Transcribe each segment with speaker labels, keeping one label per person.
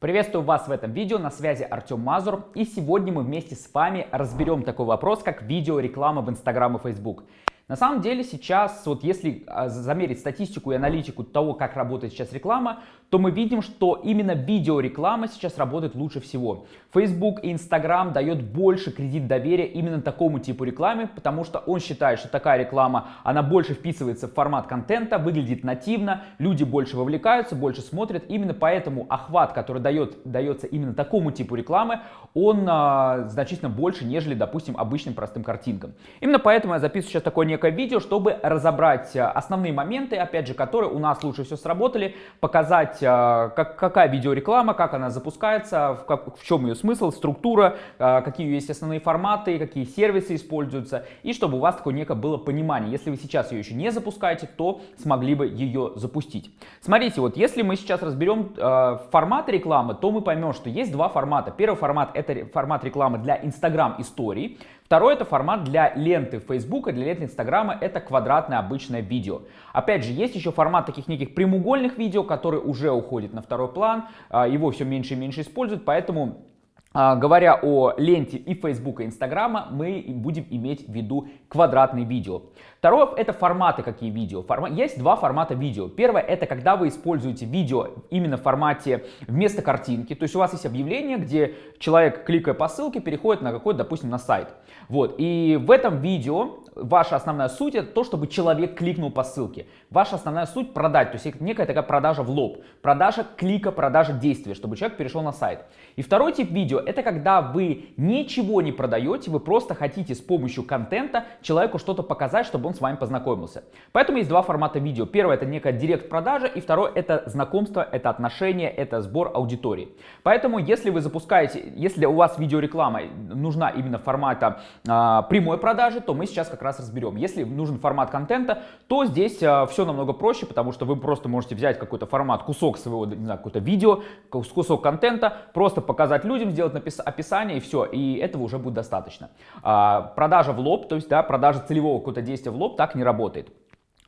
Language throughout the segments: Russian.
Speaker 1: Приветствую вас в этом видео, на связи Артем Мазур, и сегодня мы вместе с вами разберем такой вопрос, как видеореклама в Instagram и Facebook. На самом деле сейчас, вот если а, замерить статистику и аналитику того, как работает сейчас реклама, то мы видим, что именно видеореклама сейчас работает лучше всего. Facebook и Instagram дает больше кредит доверия именно такому типу рекламы, потому что он считает, что такая реклама, она больше вписывается в формат контента, выглядит нативно, люди больше вовлекаются, больше смотрят. Именно поэтому охват, который дает, дается именно такому типу рекламы, он а, значительно больше, нежели, допустим, обычным простым картинкам. Именно поэтому я записываю сейчас такое некое видео, чтобы разобрать а, основные моменты, опять же, которые у нас лучше всего сработали, показать, а, как, какая видеореклама, как она запускается, в, как, в чем ее смысл, структура, а, какие есть основные форматы, какие сервисы используются, и чтобы у вас такое некое было понимание. Если вы сейчас ее еще не запускаете, то смогли бы ее запустить. Смотрите, вот если мы сейчас разберем э, форматы рекламы, то мы поймем, что есть два формата. Первый формат это формат рекламы для Instagram историй. Второй это формат для ленты Facebook, для ленты Инстаграма, это квадратное обычное видео. Опять же, есть еще формат таких неких прямоугольных видео, который уже уходит на второй план, а, его все меньше и меньше используют, поэтому говоря о ленте и Facebook, и Инстаграма, мы будем иметь в виду квадратные видео. Второе это форматы, какие видео. Форма... Есть два формата видео. Первое это когда вы используете видео именно в формате вместо картинки. То есть у вас есть объявление, где человек, кликая по ссылке, переходит на какой-то, допустим, на сайт. Вот. И в этом видео ваша основная суть это то, чтобы человек кликнул по ссылке. Ваша основная суть продать, то есть некая такая продажа в лоб. Продажа клика, продажа действия, чтобы человек перешел на сайт. И второй тип видео это когда вы ничего не продаете, вы просто хотите с помощью контента человеку что-то показать, чтобы он с вами познакомился. Поэтому есть два формата видео. Первое это некая директ-продажа и второе это знакомство, это отношения, это сбор аудитории. Поэтому если вы запускаете, если у вас видеореклама нужна именно формата а, прямой продажи, то мы сейчас как раз разберем. Если нужен формат контента, то здесь а, все намного проще, потому что вы просто можете взять какой-то формат, кусок своего, не знаю, какой-то видео, кусок контента, просто показать людям, сделать описание и все, и этого уже будет достаточно. А, продажа в лоб, то есть да, продажа целевого какого-то действия в лоб так не работает.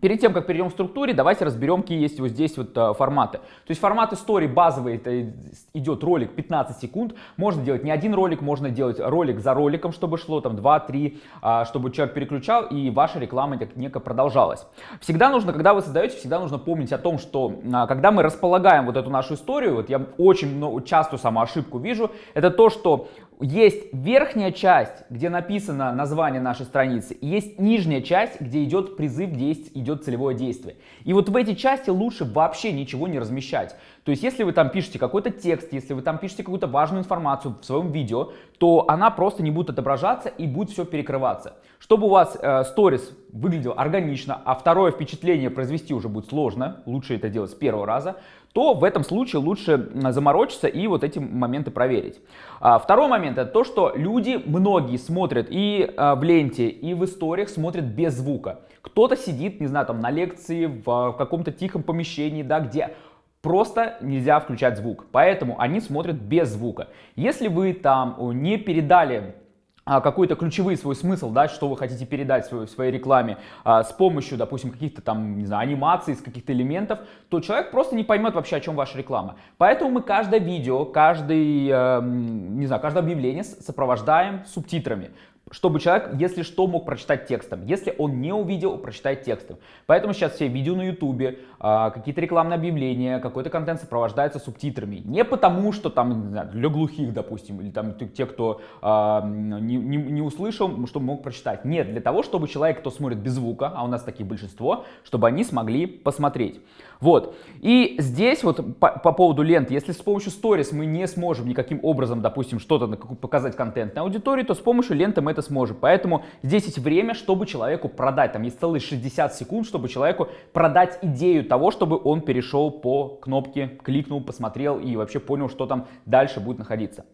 Speaker 1: Перед тем, как перейдем к структуре, давайте разберем, какие есть вот здесь вот э, форматы. То есть формат истории базовый, это идет ролик 15 секунд. Можно делать не один ролик, можно делать ролик за роликом, чтобы шло там 2-3, а, чтобы человек переключал и ваша реклама так неко продолжалась. Всегда нужно, когда вы создаете, всегда нужно помнить о том, что а, когда мы располагаем вот эту нашу историю, вот я очень много, часто саму ошибку вижу, это то, что есть верхняя часть, где написано название нашей страницы, и есть нижняя часть, где идет призыв, где идет целевое действие. И вот в эти части лучше вообще ничего не размещать. То есть, если вы там пишете какой-то текст, если вы там пишете какую-то важную информацию в своем видео, то она просто не будет отображаться и будет все перекрываться. Чтобы у вас сторис э, выглядел органично, а второе впечатление произвести уже будет сложно, лучше это делать с первого раза, то в этом случае лучше заморочиться и вот эти моменты проверить. А, второй момент это то, что люди, многие смотрят и а, в ленте, и в историях смотрят без звука. Кто-то сидит, не знаю, там на лекции, в, в каком-то тихом помещении, да, где просто нельзя включать звук. Поэтому они смотрят без звука. Если вы там не передали а, какой-то ключевой свой смысл, да, что вы хотите передать в своей, рекламе а, с помощью, допустим, каких-то там, не знаю, анимаций, с каких-то элементов, то человек просто не поймет вообще, о чем ваша реклама. Поэтому мы каждое видео, каждый, э, не знаю, каждое объявление сопровождаем субтитрами чтобы человек, если что, мог прочитать текстом. Если он не увидел, прочитает текстом. Поэтому сейчас все видео на ютубе, а, какие-то рекламные объявления, какой-то контент сопровождается субтитрами. Не потому, что там, для глухих, допустим, или там те, кто а, не, не, не услышал, чтобы мог прочитать. Нет, для того, чтобы человек, кто смотрит без звука, а у нас такие большинство, чтобы они смогли посмотреть. Вот. И здесь вот по, по поводу ленты, если с помощью сторис мы не сможем никаким образом, допустим, что-то показать контент на аудитории, то с помощью ленты мы это сможем. Поэтому здесь есть время, чтобы человеку продать. Там есть целые 60 секунд, чтобы человеку продать идею того, чтобы он перешел по кнопке, кликнул, посмотрел и вообще понял, что там дальше будет находиться.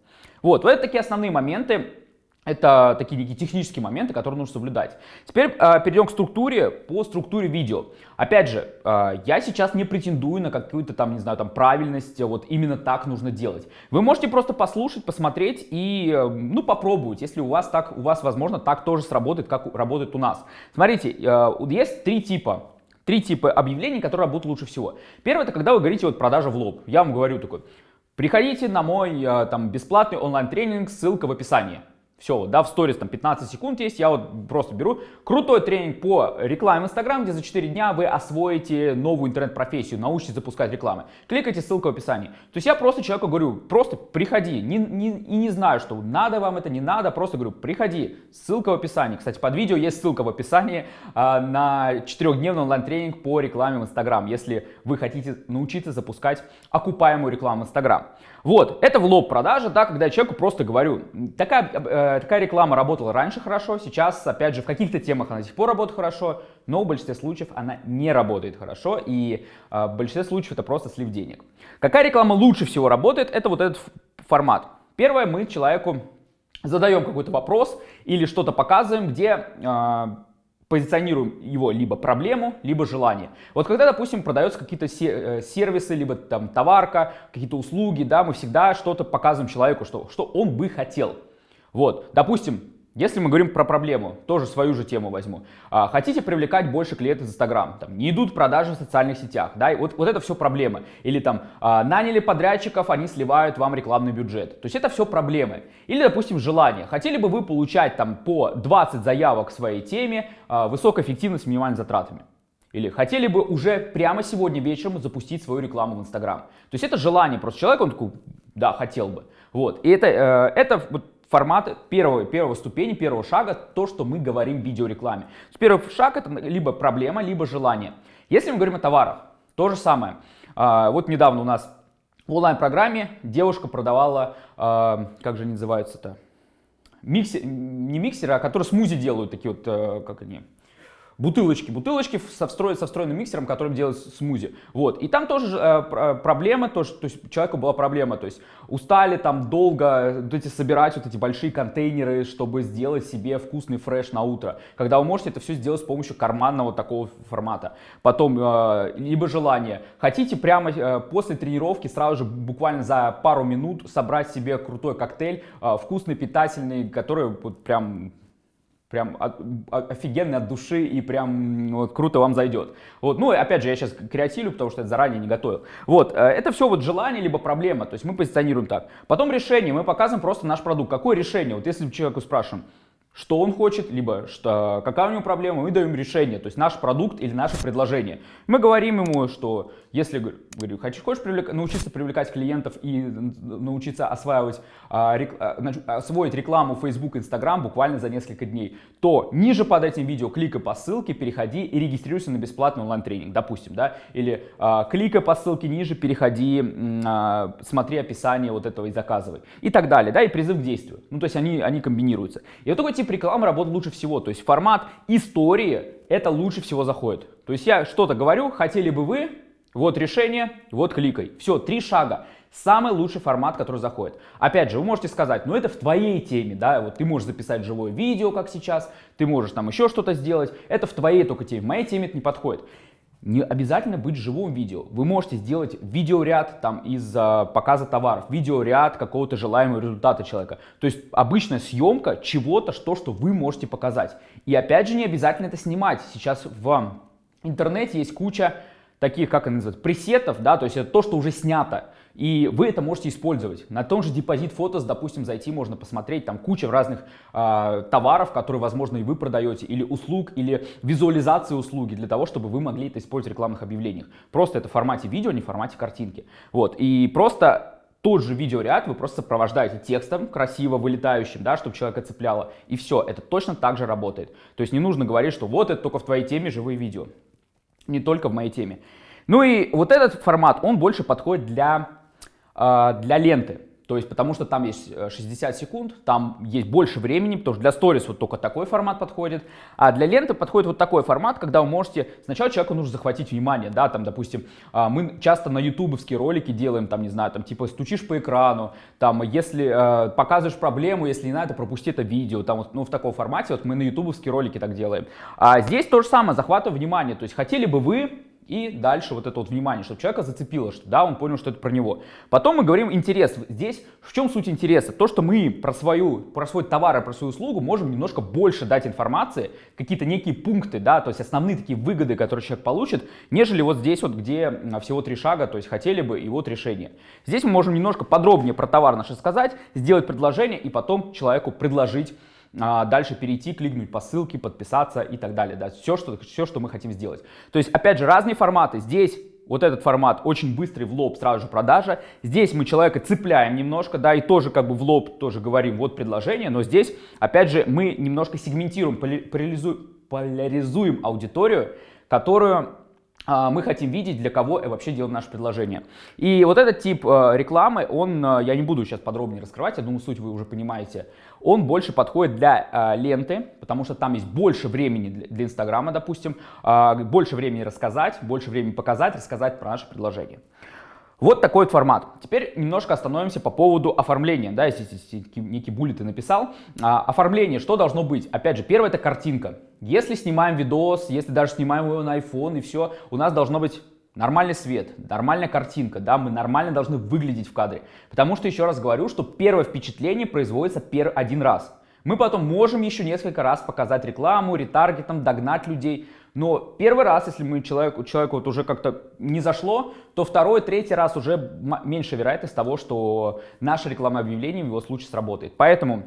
Speaker 1: Вот, вот это такие основные моменты. Это такие некие технические моменты, которые нужно соблюдать. Теперь э, перейдем к структуре, по структуре видео. Опять же, э, я сейчас не претендую на какую-то там, не знаю, там правильность, вот именно так нужно делать. Вы можете просто послушать, посмотреть и, э, ну, попробовать, если у вас так, у вас, возможно, так тоже сработает, как работает у нас. Смотрите, э, есть три типа Три типа объявлений, которые работают лучше всего. Первое, это когда вы говорите вот продажа в лоб. Я вам говорю такой, приходите на мой э, там бесплатный онлайн-тренинг, ссылка в описании. Все, да, в сторис там 15 секунд есть, я вот просто беру крутой тренинг по рекламе Инстаграм, где за 4 дня вы освоите новую интернет-профессию, научитесь запускать рекламы. Кликайте, ссылка в описании. То есть я просто человеку говорю, просто приходи, не, не, и не знаю, что надо вам это, не надо, просто говорю, приходи, ссылка в описании. Кстати, под видео есть ссылка в описании а, на 4-дневный онлайн-тренинг по рекламе в Инстаграм, если вы хотите научиться запускать окупаемую рекламу Инстаграм. Вот, это в лоб продажа, да, когда я человеку просто говорю, такая, э, такая реклама работала раньше хорошо, сейчас, опять же, в каких-то темах она до сих пор работает хорошо, но в большинстве случаев она не работает хорошо, и э, в большинстве случаев это просто слив денег. Какая реклама лучше всего работает, это вот этот формат. Первое, мы человеку задаем какой-то вопрос или что-то показываем, где... Э, позиционируем его либо проблему, либо желание. Вот когда, допустим, продаются какие-то э, сервисы, либо там товарка, какие-то услуги, да, мы всегда что-то показываем человеку, что, что он бы хотел. Вот, допустим, если мы говорим про проблему, тоже свою же тему возьму. А, хотите привлекать больше клиентов из Инстаграм, там, не идут продажи в социальных сетях, да, и вот, вот это все проблемы. Или там а, наняли подрядчиков, они сливают вам рекламный бюджет. То есть это все проблемы. Или, допустим, желание. Хотели бы вы получать там по 20 заявок к своей теме, а, высокая эффективность с минимальными затратами. Или хотели бы уже прямо сегодня вечером запустить свою рекламу в Инстаграм. То есть это желание просто человека, он такой, да, хотел бы. Вот. И это, э, это вот формат первого, первого ступени, первого шага, то, что мы говорим в видеорекламе. Первый шаг это либо проблема, либо желание. Если мы говорим о товарах, то же самое. А, вот недавно у нас в онлайн-программе девушка продавала, а, как же они называются-то, миксер, не миксеры, а которые смузи делают, такие вот, э, как они, бутылочки, бутылочки со, встроен, со встроенным миксером, которым делают смузи. Вот. И там тоже э, проблема, тоже, то есть человеку была проблема, то есть устали там долго вот эти, собирать вот эти большие контейнеры, чтобы сделать себе вкусный фреш на утро. Когда вы можете это все сделать с помощью карманного такого формата. Потом, э, либо желание. Хотите прямо э, после тренировки сразу же буквально за пару минут собрать себе крутой коктейль, э, вкусный, питательный, который вот прям прям офигенный от души и прям вот, круто вам зайдет. Вот, ну, опять же, я сейчас креативлю, потому что это заранее не готовил. Вот, э, это все вот желание либо проблема, то есть мы позиционируем так. Потом решение, мы показываем просто наш продукт. Какое решение? Вот если человеку спрашиваем, что он хочет, либо что, какая у него проблема, мы даем решение, то есть наш продукт или наше предложение. Мы говорим ему, что если, говорю, хочешь, хочешь привлек, научиться привлекать клиентов и научиться осваивать, а, рек, а, освоить рекламу Facebook, Instagram буквально за несколько дней, то ниже под этим видео кликай по ссылке, переходи и регистрируйся на бесплатный онлайн-тренинг, допустим, да, или а, кликай по ссылке ниже, переходи, а, смотри описание вот этого и заказывай, и так далее, да, и призыв к действию. Ну, то есть они, они комбинируются. И вот такой тип рекламы работает лучше всего, то есть формат истории, это лучше всего заходит. То есть я что-то говорю, хотели бы вы, вот решение, вот кликай. Все, три шага. Самый лучший формат, который заходит. Опять же, вы можете сказать, ну это в твоей теме, да, вот ты можешь записать живое видео, как сейчас, ты можешь там еще что-то сделать, это в твоей только теме, в моей теме это не подходит. Не обязательно быть живым видео. Вы можете сделать видеоряд там из а, показа товаров, видеоряд какого-то желаемого результата человека. То есть обычная съемка чего-то, что, что вы можете показать. И опять же не обязательно это снимать. Сейчас в интернете есть куча таких, как они называют, пресетов, да, то есть это то, что уже снято. И вы это можете использовать. На том же депозит фотос, допустим, зайти можно посмотреть, там куча разных э, товаров, которые, возможно, и вы продаете, или услуг, или визуализации услуги, для того, чтобы вы могли это использовать в рекламных объявлениях. Просто это в формате видео, не в формате картинки. Вот, и просто тот же видеоряд вы просто сопровождаете текстом, красиво вылетающим, да, чтобы человека цепляло, и все, это точно так же работает. То есть не нужно говорить, что вот это только в твоей теме живые видео не только в моей теме. Ну и вот этот формат, он больше подходит для, для ленты. То есть, потому что там есть 60 э, секунд, там есть больше времени, потому что для сторис вот только такой формат подходит, а для ленты подходит вот такой формат, когда вы можете, сначала человеку нужно захватить внимание, да, там, допустим, а, мы часто на ютубовские ролики делаем, там, не знаю, там, типа, стучишь по экрану, там, если э, показываешь проблему, если не надо, пропусти это видео, там, вот, ну, в таком формате, вот мы на ютубовские ролики так делаем. А здесь то же самое, захватываю внимание, то есть, хотели бы вы И дальше вот это вот внимание, чтобы человека зацепило, что да, он понял, что это про него. Потом мы говорим интерес. Здесь в чем суть интереса? То, что мы про, свою, про свой товар и про свою услугу можем немножко больше дать информации, какие-то некие пункты, да, то есть основные такие выгоды, которые человек получит, нежели вот здесь вот, где всего три шага, то есть хотели бы и вот решение. Здесь мы можем немножко подробнее про товар наш сказать, сделать предложение и потом человеку предложить а, дальше перейти, кликнуть по ссылке, подписаться и так далее. Да, все, что, все, что мы хотим сделать. То есть, опять же, разные форматы. Здесь вот этот формат очень быстрый в лоб, сразу же продажа. Здесь мы человека цепляем немножко, да, и тоже как бы в лоб тоже говорим, вот предложение, но здесь, опять же, мы немножко сегментируем, поляризуем, поляризуем аудиторию, которую а, мы хотим видеть, для кого вообще делаем наше предложение. И вот этот тип э, рекламы, он, э, я не буду сейчас подробнее раскрывать, я думаю, суть вы уже понимаете, он больше подходит для э, ленты, потому что там есть больше времени для Инстаграма, допустим, а, больше времени рассказать, больше времени показать, рассказать про наше предложение. Вот такой вот формат. Теперь немножко остановимся по поводу оформления. Да, если, некий буллет ты написал. А, оформление, что должно быть? Опять же, первое это картинка. Если снимаем видос, если даже снимаем его на iPhone и все, у нас должно быть нормальный свет, нормальная картинка, да, мы нормально должны выглядеть в кадре. Потому что, еще раз говорю, что первое впечатление производится пер один раз. Мы потом можем еще несколько раз показать рекламу, ретаргетом, догнать людей, но первый раз, если мы человеку, человеку вот уже как-то не зашло, то второй, третий раз уже меньше вероятность того, что наше рекламное объявление в его случае сработает. Поэтому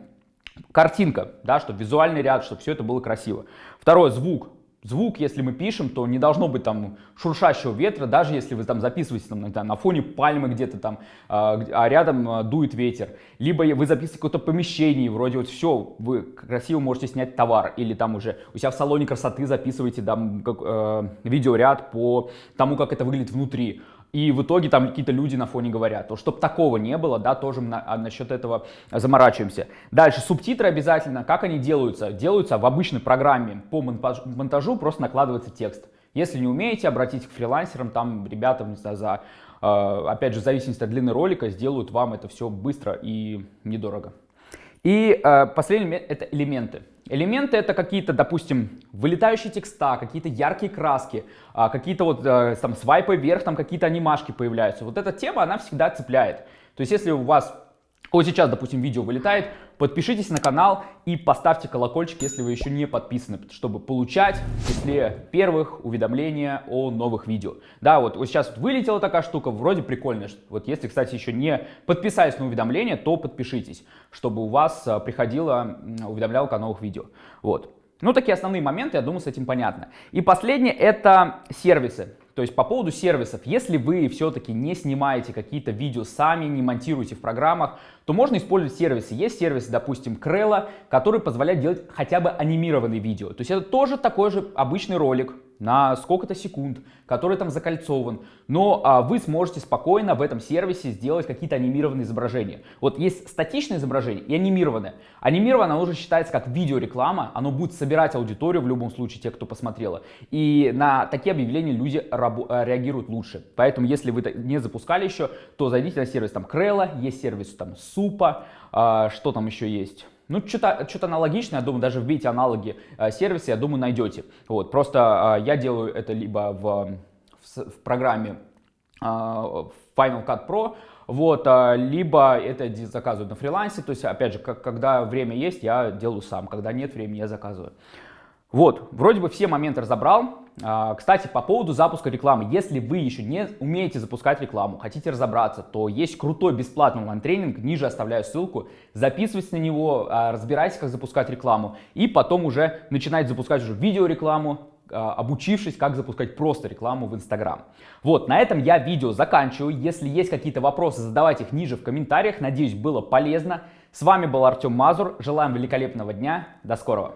Speaker 1: картинка, да, чтобы визуальный ряд, чтобы все это было красиво. Второе, звук звук, если мы пишем, то не должно быть там шуршащего ветра, даже если вы там записываете там, на, фоне пальмы где-то там, а, а рядом а, дует ветер. Либо вы записываете какое-то помещение, вроде вот все, вы красиво можете снять товар, или там уже у себя в салоне красоты записываете там как, э, видеоряд по тому, как это выглядит внутри и в итоге там какие-то люди на фоне говорят. То, чтобы такого не было, да, тоже на, а насчет этого заморачиваемся. Дальше, субтитры обязательно. Как они делаются? Делаются в обычной программе по монтажу, просто накладывается текст. Если не умеете, обратитесь к фрилансерам, там ребята, не знаю, за, э, опять же, в зависимости от длины ролика, сделают вам это все быстро и недорого. И э, последний это элементы. Элементы это какие-то, допустим, вылетающие текста, какие-то яркие краски, а, какие-то вот э, там свайпы вверх, там какие-то анимашки появляются. Вот эта тема, она всегда цепляет. То есть если у вас вот сейчас, допустим, видео вылетает, подпишитесь на канал и поставьте колокольчик, если вы еще не подписаны, чтобы получать в числе первых уведомления о новых видео. Да, вот, вот сейчас вылетела такая штука, вроде прикольная. Вот если, кстати, еще не подписались на уведомления, то подпишитесь, чтобы у вас а, приходила уведомлялка о новых видео. Вот. Ну, такие основные моменты, я думаю, с этим понятно. И последнее это сервисы. То есть по поводу сервисов, если вы все-таки не снимаете какие-то видео сами, не монтируете в программах, то можно использовать сервисы. Есть сервис, допустим, Крелла, который позволяет делать хотя бы анимированные видео. То есть это тоже такой же обычный ролик, на сколько-то секунд, который там закольцован, но а, вы сможете спокойно в этом сервисе сделать какие-то анимированные изображения. Вот есть статичное изображение и анимированное. Анимированное уже считается как видеореклама, оно будет собирать аудиторию в любом случае, те, кто посмотрела. И на такие объявления люди э, реагируют лучше. Поэтому, если вы не запускали еще, то зайдите на сервис там Крелла, есть сервис там Супа, а, что там еще есть? Ну, что-то что аналогичное, я думаю, даже вбейте аналоги э, сервиса, я думаю, найдете. Вот, просто э, я делаю это либо в, в, в программе э, Final Cut Pro, вот, э, либо это заказывают на фрилансе, то есть, опять же, как, когда время есть, я делаю сам, когда нет времени, я заказываю. Вот, вроде бы все моменты разобрал. А, кстати, по поводу запуска рекламы. Если вы еще не умеете запускать рекламу, хотите разобраться, то есть крутой бесплатный онлайн-тренинг, ниже оставляю ссылку. Записывайтесь на него, а, разбирайтесь, как запускать рекламу. И потом уже начинать запускать уже видеорекламу, а, обучившись, как запускать просто рекламу в Инстаграм. Вот, на этом я видео заканчиваю. Если есть какие-то вопросы, задавайте их ниже в комментариях. Надеюсь, было полезно. С вами был Артем Мазур. Желаем великолепного дня. До скорого.